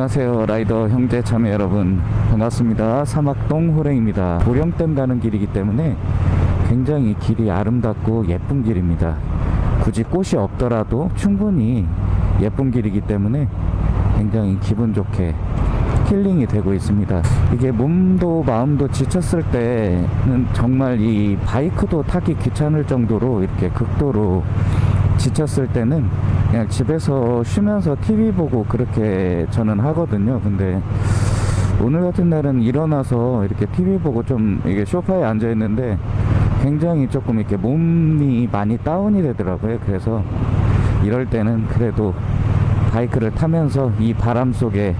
안녕하세요 라이더 형제 자매 여러분. 반갑습니다. 사막동 호랭입니다. 보령댐 가는 길이기 때문에 굉장히 길이 아름답고 예쁜 길입니다. 굳이 꽃이 없더라도 충분히 예쁜 길이기 때문에 굉장히 기분 좋게 힐링이 되고 있습니다. 이게 몸도 마음도 지쳤을 때는 정말 이 바이크도 타기 귀찮을 정도로 이렇게 극도로 지쳤을 때는 그냥 집에서 쉬면서 TV 보고 그렇게 저는 하거든요. 근데 오늘 같은 날은 일어나서 이렇게 TV 보고 좀 이게 소파에 앉아 있는데 굉장히 조금 이렇게 몸이 많이 다운이 되더라고요. 그래서 이럴 때는 그래도 바이크를 타면서 이 바람 속에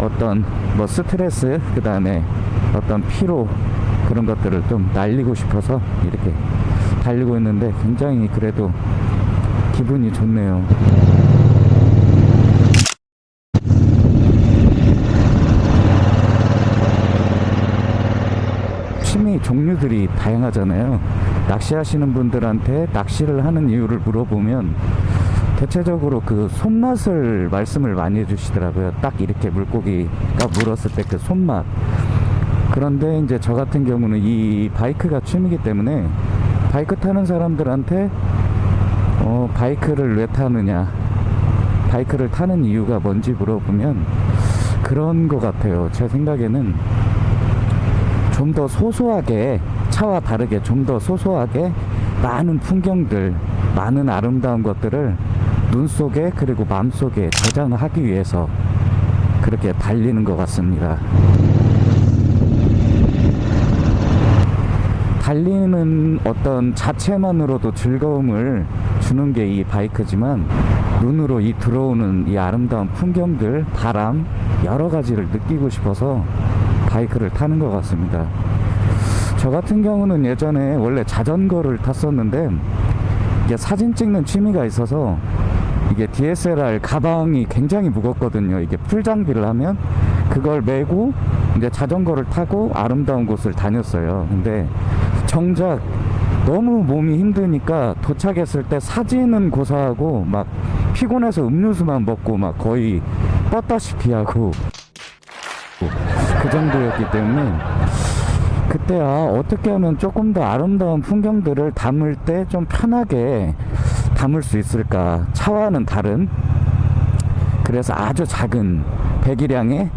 어떤 뭐 스트레스 그 다음에 어떤 피로 그런 것들을 좀 날리고 싶어서 이렇게 달리고 있는데 굉장히 그래도 기분이 좋네요. 취미 종류들이 다양하잖아요. 낚시하시는 분들한테 낚시를 하는 이유를 물어보면 대체적으로 그 손맛을 말씀을 많이 해주시더라고요. 딱 이렇게 물고기가 물었을 때 그 손맛. 그런데 이제 저 같은 경우는 이 바이크가 취미이기 때문에 바이크 타는 사람들한테 어, 바이크를 왜 타느냐. 바이크를 타는 이유가 뭔지 물어보면 그런 것 같아요. 제 생각에는 좀 더 소소하게 차와 다르게 좀 더 소소하게 많은 풍경들 많은 아름다운 것들을 눈 속에 그리고 마음 속에 저장하기 위해서 그렇게 달리는 것 같습니다 달리는 어떤 자체만으로도 즐거움을 주는 게 이 바이크지만 눈으로 이 들어오는 이 아름다운 풍경들, 바람 여러 가지를 느끼고 싶어서 바이크를 타는 것 같습니다. 저 같은 경우는 예전에 원래 자전거를 탔었는데 이게 사진 찍는 취미가 있어서 이게 DSLR 가방이 굉장히 무겁거든요. 이게 풀 장비를 하면 그걸 메고 이제 자전거를 타고 아름다운 곳을 다녔어요. 근데 정작 너무 몸이 힘드니까 도착했을 때 사진은 고사하고 막 피곤해서 음료수만 먹고 막 거의 뻗다시피 하고 그 정도였기 때문에 그때 아 어떻게 하면 조금 더 아름다운 풍경들을 담을 때 좀 편하게 담을 수 있을까? 차와는 다른. 그래서 아주 작은 배기량의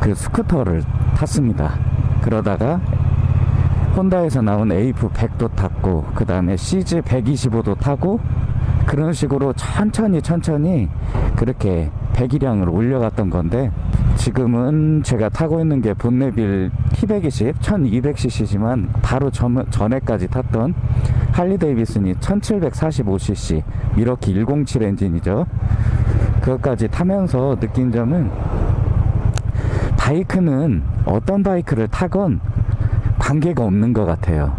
그 스쿠터를 탔습니다. 그러다가 혼다에서 나온 AF100도 탔고 그 다음에 CG 125도 타고 그런 식으로 천천히 천천히 그렇게 배기량을 올려갔던 건데 지금은 제가 타고 있는 게 본네빌 T120 1200cc지만 바로 전, 전에까지 탔던 할리 데이비슨이 1745cc 밀워키 107 엔진이죠. 그것까지 타면서 느낀 점은 바이크는 어떤 바이크를 타건 관계가 없는 것 같아요.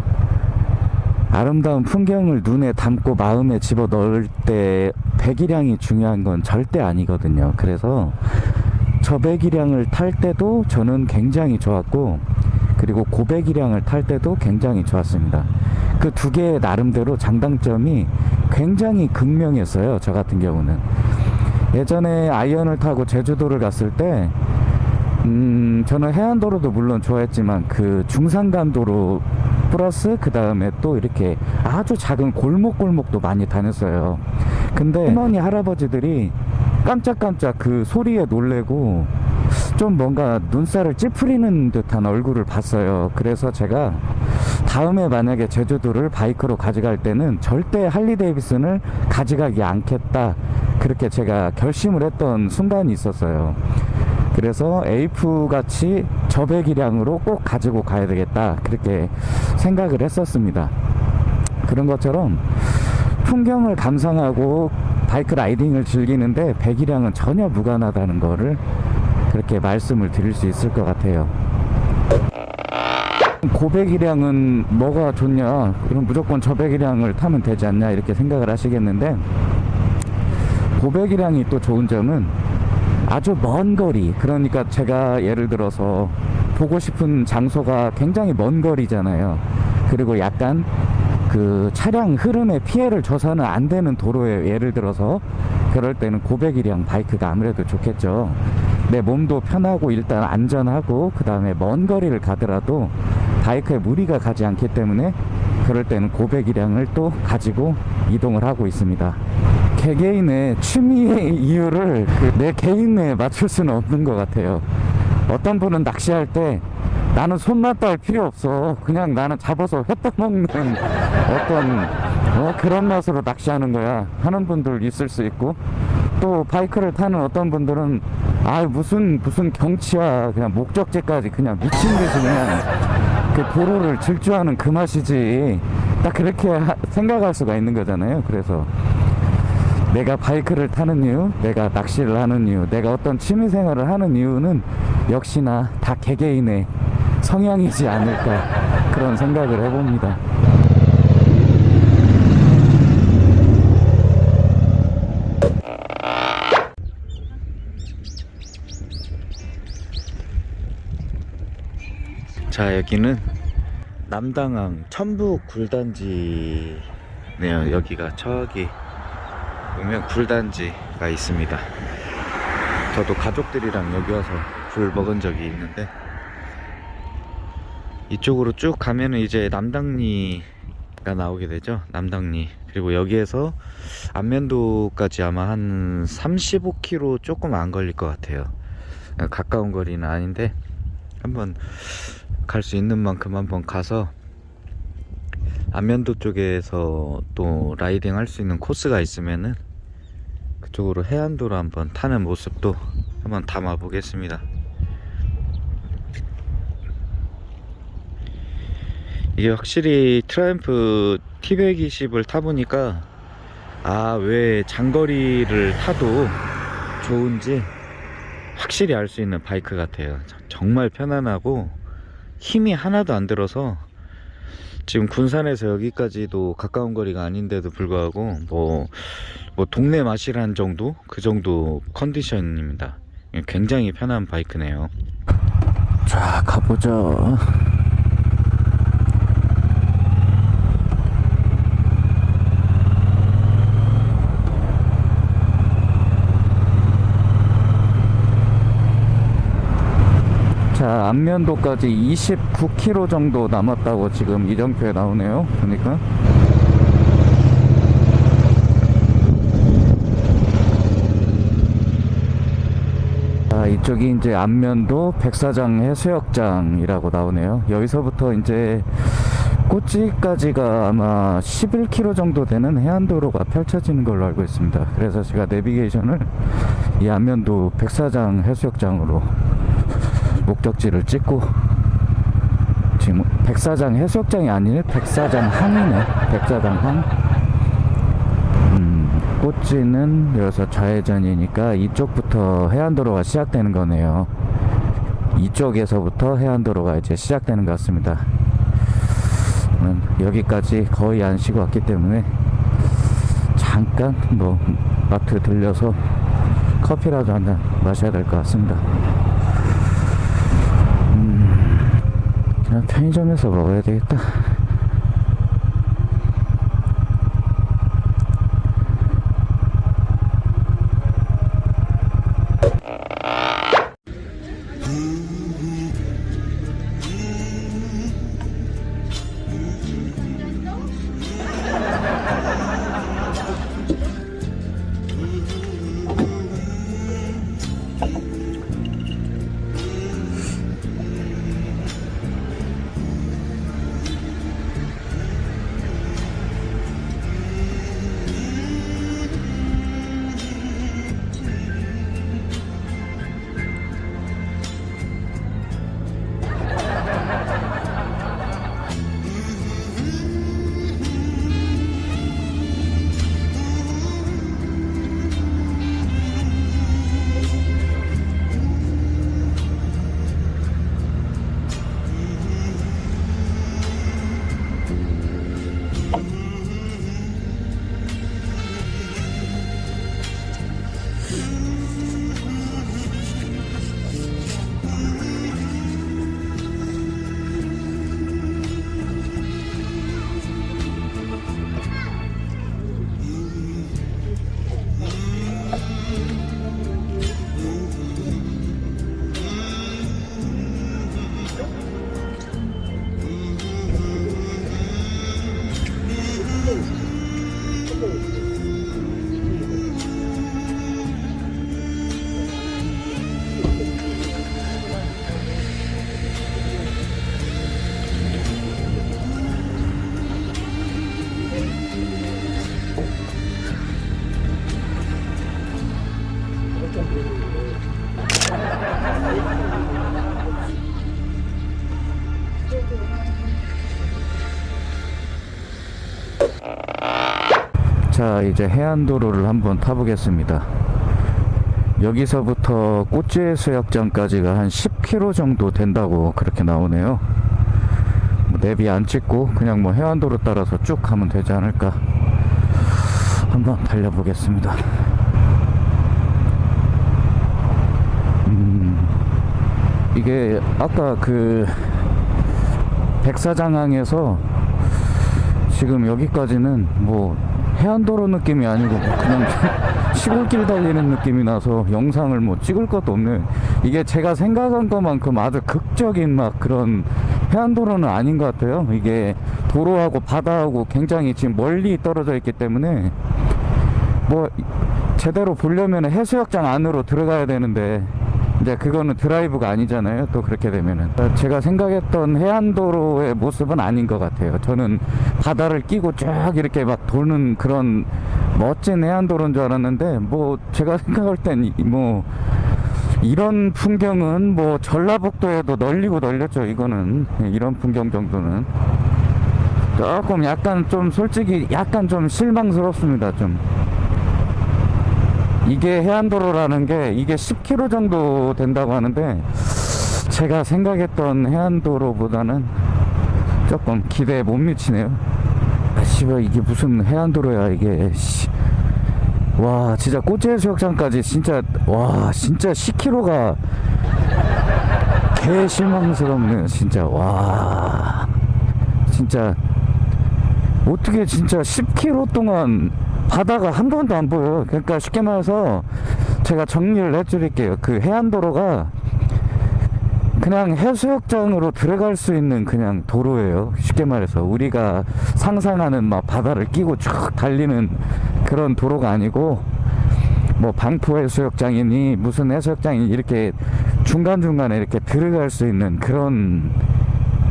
아름다운 풍경을 눈에 담고 마음에 집어 넣을 때 배기량이 중요한 건 절대 아니거든요. 그래서 저 배기량을 탈 때도 저는 굉장히 좋았고 그리고 고배기량을 탈 때도 굉장히 좋았습니다. 그 두 개의 나름대로 장단점이 굉장히 극명했어요. 저 같은 경우는. 예전에 아이언을 타고 제주도를 갔을 때 음, 저는 해안도로도 물론 좋아했지만 그 중산간도로 플러스 그 다음에 또 이렇게 아주 작은 골목골목도 많이 다녔어요. 근데 할머니 할아버지들이 깜짝깜짝 그 소리에 놀래고 좀 뭔가 눈살을 찌푸리는 듯한 얼굴을 봤어요. 그래서 제가 다음에 만약에 제주도를 바이크로 가져갈 때는 절대 할리 데이비슨을 가져가지 않겠다. 그렇게 제가 결심을 했던 순간이 있었어요. 그래서 A2 같이 저배기량으로 꼭 가지고 가야 되겠다. 그렇게 생각을 했었습니다. 그런 것처럼 풍경을 감상하고 바이크 라이딩을 즐기는데 배기량은 전혀 무관하다는 거를 그렇게 말씀을 드릴 수 있을 것 같아요. 고배기량은 뭐가 좋냐? 그럼 무조건 저배기량을 타면 되지 않냐? 이렇게 생각을 하시겠는데 고배기량이 또 좋은 점은 아주 먼 거리. 그러니까 제가 예를 들어서 보고 싶은 장소가 굉장히 먼 거리잖아요. 그리고 약간 그 차량 흐름에 피해를 줘서는 안 되는 도로에 예를 들어서 그럴 때는 고배기량 바이크가 아무래도 좋겠죠. 내 몸도 편하고 일단 안전하고 그 다음에 먼 거리를 가더라도 바이크에 무리가 가지 않기 때문에 그럴 때는 고배기량을 또 가지고 이동을 하고 있습니다. 개개인의 취미의 이유를 그 내 개인에 맞출 수는 없는 것 같아요. 어떤 분은 낚시할 때 나는 손맛 딸 필요 없어. 그냥 나는 잡아서 회 떠먹는 어떤 어, 그런 맛으로 낚시하는 거야. 하는 분들 있을 수 있고 또 바이크를 타는 어떤 분들은 아 무슨 무슨 경치야 그냥 목적지까지 그냥 미친 듯이 그냥 그 도로를 질주하는 그 맛이지 딱 그렇게 하- 생각할 수가 있는 거잖아요. 그래서 내가 바이크를 타는 이유, 내가 낚시를 하는 이유, 내가 어떤 취미 생활을 하는 이유는 역시나 다 개개인의 성향이지 않을까 그런 생각을 해봅니다. 자 여기는 남당항 천북 굴단지네요 여기가 저기 보면 굴단지가 있습니다. 저도 가족들이랑 여기 와서 굴 먹은 적이 있는데 이쪽으로 쭉 가면은 이제 남당리가 나오게 되죠 남당리. 그리고 여기에서 안면도까지 아마 한 35km 조금 안 걸릴 것 같아요. 가까운 거리는 아닌데 한번 갈 수 있는 만큼 한번 가서 안면도 쪽에서 또 라이딩 할 수 있는 코스가 있으면은 그쪽으로 해안도로 한번 타는 모습도 한번 담아 보겠습니다. 이게 확실히 트라이언프 T120을 타보니까 아 왜 장거리를 타도 좋은지 확실히 알 수 있는 바이크 같아요. 정말 편안하고 힘이 하나도 안 들어서 지금 군산에서 여기까지도 가까운 거리가 아닌데도 불구하고 뭐, 뭐 동네 마실한 정도 그 정도 컨디션입니다. 굉장히 편한 바이크네요. 자 가보죠. 자 안면도까지 29km 정도 남았다고 지금 이정표에 나오네요 보니까 이쪽이 이제 안면도 백사장 해수욕장이라고 나오네요. 여기서부터 이제 꼬치까지가 아마 11km 정도 되는 해안도로가 펼쳐지는 걸로 알고 있습니다. 그래서 제가 내비게이션을 이 안면도 백사장 해수욕장으로 목적지를 찍고 지금 백사장 해수욕장이 아니네. 백사장 항이네. 백사장 항 음, 꽃지는 여기서 좌회전이니까 이쪽부터 해안도로가 시작되는 거네요. 이쪽에서부터 해안도로가 이제 시작되는 것 같습니다. 음, 여기까지 거의 안 쉬고 왔기 때문에 잠깐 뭐 마트 들려서 커피라도 한 잔 마셔야 될 것 같습니다. 그냥 편의점에서 먹어야 되겠다. 이제 해안도로를 한번 타보겠습니다. 여기서부터 꽃지해수욕장까지가 한 10km 정도 된다고 그렇게 나오네요. 뭐 내비 안 찍고 그냥 뭐 해안도로 따라서 쭉 가면 되지 않을까 한번 달려보겠습니다. 음, 이게 아까 그 백사장항에서 지금 여기까지는 뭐 해안도로 느낌이 아니고 그냥 시골길 달리는 느낌이 나서 영상을 뭐 찍을 것도 없는 이게 제가 생각한 것만큼 아주 극적인 막 그런 해안도로는 아닌 것 같아요. 이게 도로하고 바다하고 굉장히 지금 멀리 떨어져 있기 때문에 뭐 제대로 보려면 해수욕장 안으로 들어가야 되는데 이제 그거는 드라이브가 아니잖아요. 또 그렇게 되면은 제가 생각했던 해안도로의 모습은 아닌 것 같아요. 저는 바다를 끼고 쭉 이렇게 막 도는 그런 멋진 해안도로인 줄 알았는데 뭐 제가 생각할 땐 뭐 이런 풍경은 뭐 전라북도에도 널리고 널렸죠. 이거는 이런 풍경 정도는 조금 약간 좀 솔직히 약간 좀 실망스럽습니다. 좀. 이게 해안도로라는 게 이게 10km 정도 된다고 하는데 제가 생각했던 해안도로보다는 조금 기대에 못 미치네요. 아 씨발 이게 무슨 해안도로야 이게. 씨. 와 진짜 꽃제해수욕장까지 진짜 와 진짜 10km가 개 실망스럽네요 진짜. 와. 진짜 어떻게 진짜 10km 동안 바다가 한 번도 안 보여요 그러니까 쉽게 말해서 제가 정리를 해드릴게요. 그 해안도로가 그냥 해수욕장으로 들어갈 수 있는 그냥 도로예요. 쉽게 말해서 우리가 상상하는 막 바다를 끼고 쭉 달리는 그런 도로가 아니고 뭐 방포 해수욕장이니 무슨 해수욕장이 이렇게 중간중간에 이렇게 들어갈 수 있는 그런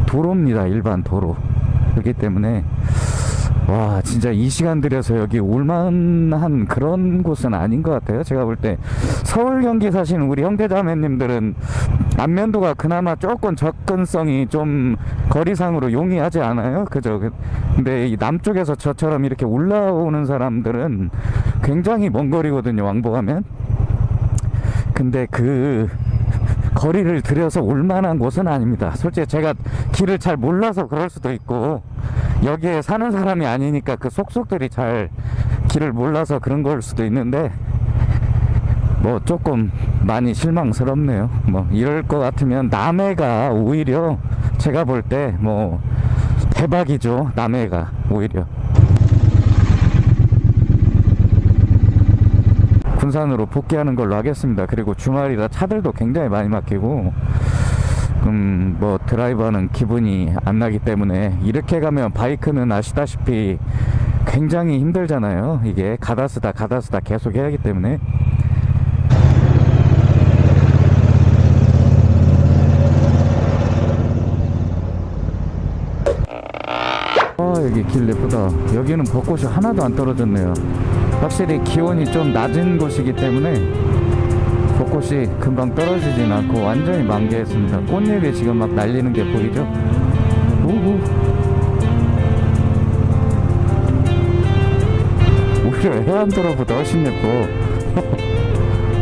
도로입니다. 일반 도로. 그렇기 때문에 와 진짜 이 시간 들여서 여기 올만한 그런 곳은 아닌 것 같아요. 제가 볼 때 서울 경기 사시는 우리 형제자매님들은 안면도가 그나마 조금 접근성이 좀 거리상으로 용이하지 않아요? 그죠? 근데 이 남쪽에서 저처럼 이렇게 올라오는 사람들은 굉장히 먼 거리거든요 왕복하면. 근데 그 거리를 들여서 올만한 곳은 아닙니다. 솔직히 제가 길을 잘 몰라서 그럴 수도 있고 여기에 사는 사람이 아니니까 그 속속들이 잘 길을 몰라서 그런 걸 수도 있는데 뭐 조금 많이 실망스럽네요. 뭐 이럴 것 같으면 남해가 오히려 제가 볼 때 뭐 대박이죠. 남해가 오히려. 군산으로 복귀하는 걸로 하겠습니다. 그리고 주말이라 차들도 굉장히 많이 막히고 음, 뭐 드라이버는 기분이 안 나기 때문에 이렇게 가면 바이크는 아시다시피 굉장히 힘들잖아요. 이게 가다 쓰다 가다 쓰다 계속 해야 하기 때문에. 아 여기 길 예쁘다. 여기는 벚꽃이 하나도 안 떨어졌네요. 확실히 기온이 좀 낮은 곳이기 때문에 벚꽃이 금방 떨어지진 않고 완전히 만개했습니다. 꽃잎이 지금 막 날리는 게 보이죠? 우후 오히려 해안도로보다 훨씬 예뻐.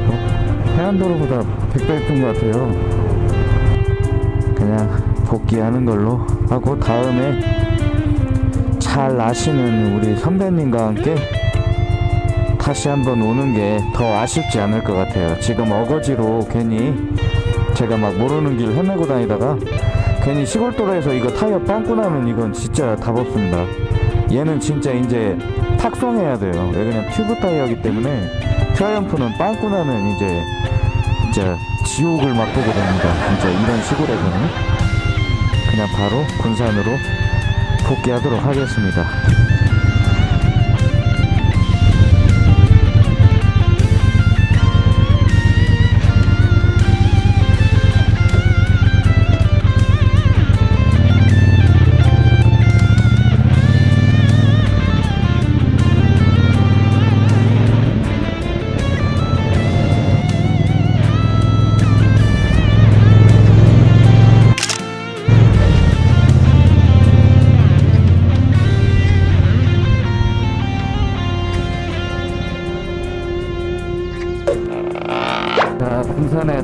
어? 해안도로보다 백배 예쁜 것 같아요. 그냥 복귀하는 걸로 하고 다음에 잘 아시는 우리 선배님과 함께 다시 한번 오는 게 더 아쉽지 않을 것 같아요. 지금 어거지로 괜히 제가 막 모르는 길 헤매고 다니다가 괜히 시골도로에서 이거 타이어 빵꾸 나면 이건 진짜 답 없습니다. 얘는 진짜 이제 탁송해야 돼요. 왜냐면 튜브 타이어이기 때문에 트라이언프는 빵꾸 나면 이제 진짜 지옥을 맛보게 됩니다. 진짜 이런 시골에서는. 그냥 바로 군산으로 복귀하도록 하겠습니다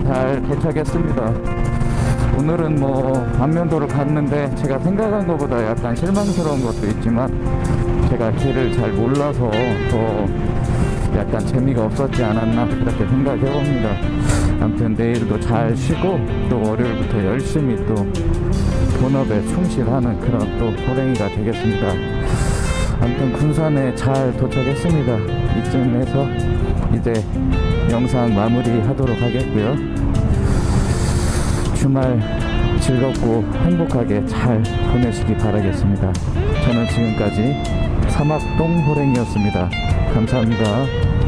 잘 도착했습니다. 오늘은 뭐 안면도를 갔는데 제가 생각한 것보다 약간 실망스러운 것도 있지만 제가 길을 잘 몰라서 더 약간 재미가 없었지 않았나 그렇게 생각해 봅니다. 아무튼 내일도 잘 쉬고 또 월요일부터 열심히 또 본업에 충실하는 그런 또 호랭이가 되겠습니다. 아무튼 군산에 잘 도착했습니다. 이쯤에서 이제 영상 마무리 하도록 하겠고요. 주말 즐겁고 행복하게 잘 보내시기 바라겠습니다. 저는 지금까지 사막동 호랭이었습니다. 감사합니다.